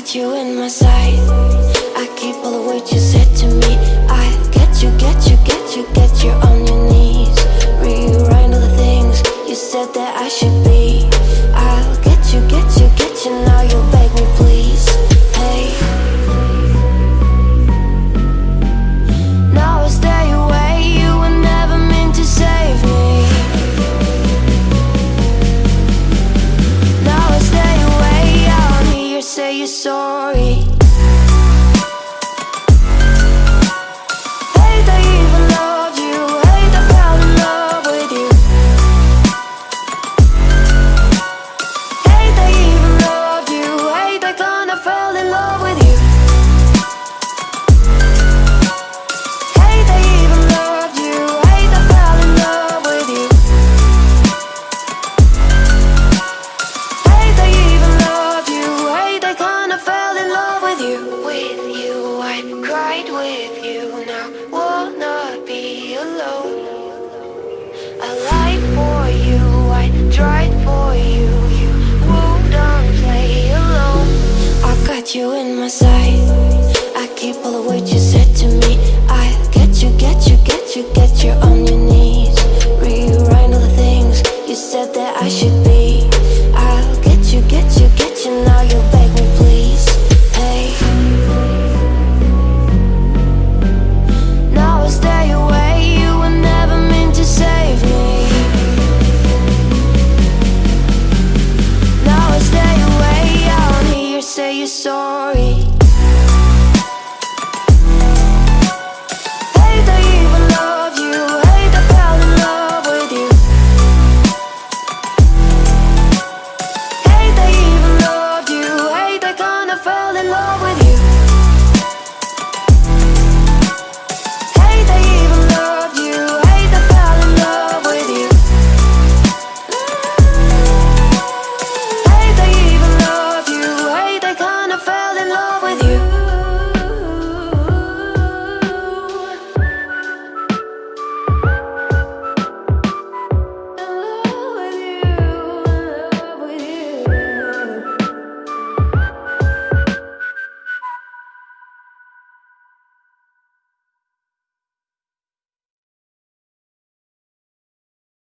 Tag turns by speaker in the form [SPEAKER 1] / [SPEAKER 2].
[SPEAKER 1] got you in my sight. I keep all the words you said to me. I get you, get you, get you, get you on sorry. got you in my sight. I keep all the words you said to me. I get you, get you, get you, get you on your knees. Rewrite all the things you said that I should be. saw